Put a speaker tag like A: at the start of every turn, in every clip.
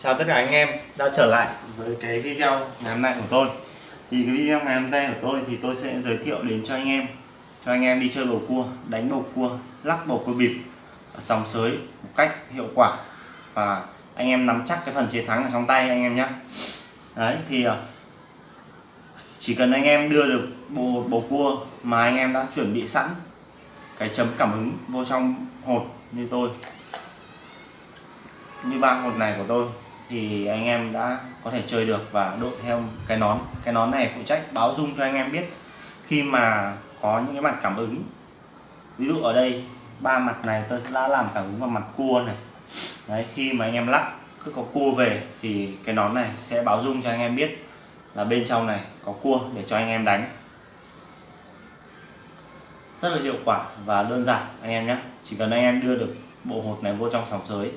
A: Chào tất cả anh em đã trở lại với cái video ngày hôm nay của tôi. Thì cái video ngày hôm nay của tôi thì tôi sẽ giới thiệu đến cho anh em Cho anh em đi chơi bầu cua, đánh bầu cua, lắc bầu cua bịp Sòng sới một cách hiệu quả. Và anh em nắm chắc cái phần chiến thắng ở trong tay anh em nhé. Đấy thì à, chỉ cần anh em đưa được bộ bầu cua mà anh em đã chuẩn bị sẵn cái chấm cảm ứng vô trong hột như tôi như ba hột này của tôi thì anh em đã có thể chơi được và đội theo cái nón. Cái nón này phụ trách báo dung cho anh em biết. Khi mà có những cái mặt cảm ứng, ví dụ ở đây, ba mặt này tôi đã làm cảm ứng vào mặt cua này. Đấy, khi mà anh em lắc, cứ có cua về thì cái nón này sẽ báo dung cho anh em biết là bên trong này có cua để cho anh em đánh. Rất là hiệu quả và đơn giản, anh em nhé. Chỉ cần anh em đưa được bộ hột này vô trong sòng sới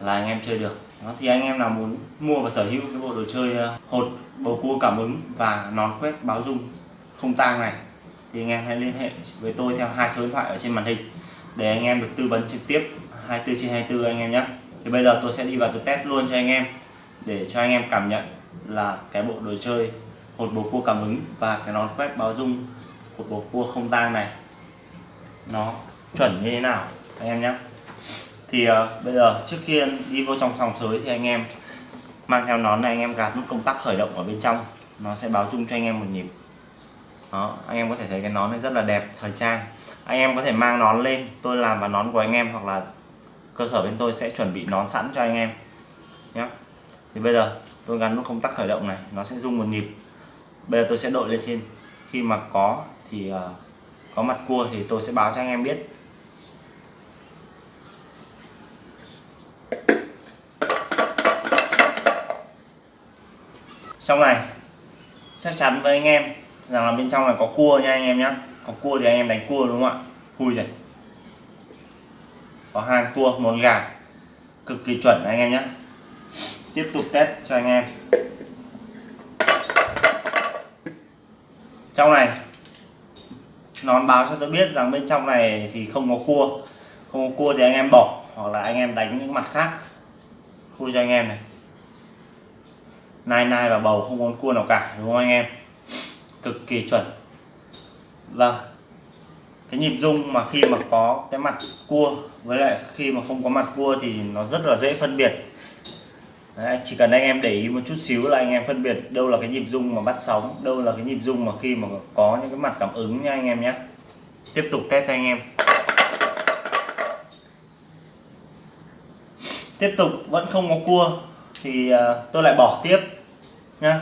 A: là anh em chơi được. Đó, thì anh em nào muốn mua và sở hữu cái bộ đồ chơi ờ, hột bầu cua cảm ứng và nón quét báo dung không tang này thì anh em hãy liên hệ với tôi theo hai số điện thoại ở trên màn hình để anh em được tư vấn trực tiếp 24 trên 24 anh em nhé. Thì bây giờ tôi sẽ đi vào tôi test luôn cho anh em để cho anh em cảm nhận là cái bộ đồ chơi hột bầu cua cảm ứng và cái nón quét báo dung của bầu cua không tang này nó chuẩn như thế nào anh em nhé thì uh, bây giờ trước khi đi vô trong sòng sới thì anh em mang theo nón này anh em gạt nút công tắc khởi động ở bên trong. Nó sẽ báo chung cho anh em một nhịp. Đó anh em có thể thấy cái nón này rất là đẹp thời trang. Anh em có thể mang nón lên tôi làm vào nón của anh em hoặc là cơ sở bên tôi sẽ chuẩn bị nón sẵn cho anh em. Nhé thì bây giờ tôi gắn nút công tắc khởi động này nó sẽ rung một nhịp. Bây giờ tôi sẽ đội lên trên. Khi mà có thì uh, có mặt cua thì tôi sẽ báo cho anh em biết. Trong này, chắc chắn với anh em rằng là bên trong này có cua nha anh em nhé có cua thì anh em đánh cua đúng không ạ? Khui này có hai cua, một gà. Cực kỳ chuẩn anh em nhé tiếp tục test cho anh em. Trong này nón báo cho tôi biết rằng bên trong này thì không có cua. Không có cua thì anh em bỏ, hoặc là anh em đánh những mặt khác. Khui cho anh em này nai nai và bầu không có cua nào cả đúng không anh em? Cực kỳ chuẩn. Vâng. Cái nhịp rung mà khi mà có cái mặt cua với lại khi mà không có mặt cua thì nó rất là dễ phân biệt. Đấy, chỉ cần anh em để ý một chút xíu là anh em phân biệt đâu là cái nhịp rung mà bắt sóng đâu là cái nhịp rung mà khi mà có những cái mặt cảm ứng nha anh em nhé. Tiếp tục test cho anh em. Tiếp tục vẫn không có cua thì ờ, tôi lại bỏ tiếp nhá.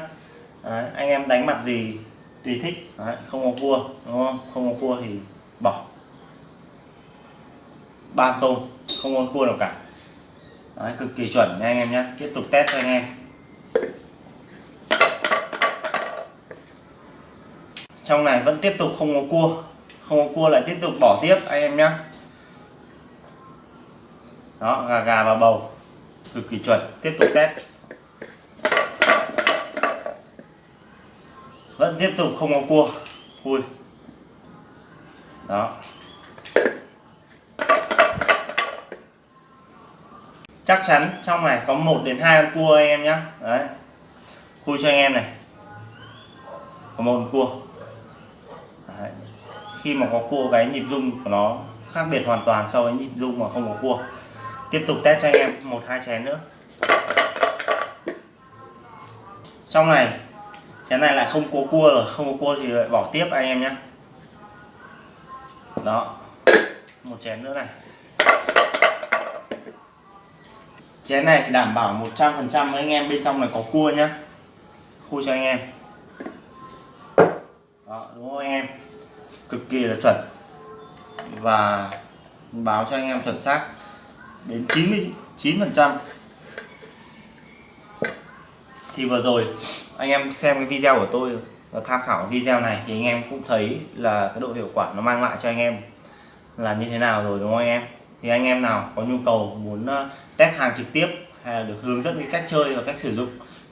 A: Đấy, anh em đánh mặt gì tùy thích. Đấy, không có cua đúng không? Không có cua thì bỏ. Ba tôm không có cua nào cả. Đấy, cực kỳ chuẩn nha anh em nhé tiếp tục test cho anh em. Trong này vẫn tiếp tục không có cua. Không có cua lại tiếp tục bỏ tiếp anh em nhé đó gà gà và bầu cực kỳ chuẩn. Tiếp tục test. Vẫn tiếp tục không có cua. Khui đó. Chắc chắn trong này có một đến hai con cua anh em nhé đấy. Khui cho anh em này. Có một con cua. Đấy. khi mà có cua cái nhịp rung của nó khác biệt hoàn toàn so với nhịp rung mà không có cua tiếp tục test cho anh em một, hai chén nữa. Xong này, chén này lại không có cua rồi, không có cua thì lại bỏ tiếp anh em nhé. Đó, một chén nữa này. Chén này thì đảm bảo 100% anh em, bên trong này có cua nhá. Khui cho anh em. Đó, đúng không anh em? Cực kỳ là chuẩn. Và báo cho anh em chuẩn xác đến 99 phần trăm. Thì vừa rồi, anh em xem cái video của tôi và tham khảo video này thì anh em cũng thấy là cái độ hiệu quả nó mang lại cho anh em là như thế nào rồi, đúng không anh em? Thì anh em nào có nhu cầu muốn ờ, test hàng trực tiếp hay là được hướng dẫn cái cách chơi và cách sử dụng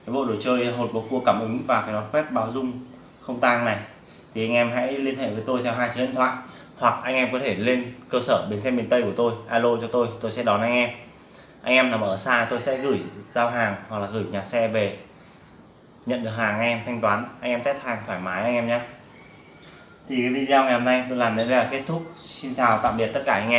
A: cái bộ đồ chơi hột bầu cua cảm ứng và cái nó quét báo dung không tang này, thì anh em hãy liên hệ với tôi theo hai số điện thoại hoặc anh em có thể lên cơ sở bến xe miền Tây của tôi, alo cho tôi tôi sẽ đón anh em. Anh em nằm ở xa, tôi sẽ gửi giao hàng hoặc là gửi nhà xe về, nhận được hàng anh em thanh toán, anh em test hàng thoải mái anh em nhé. Thì cái video ngày hôm nay tôi làm đến đây là kết thúc. Xin chào, tạm biệt tất cả anh em.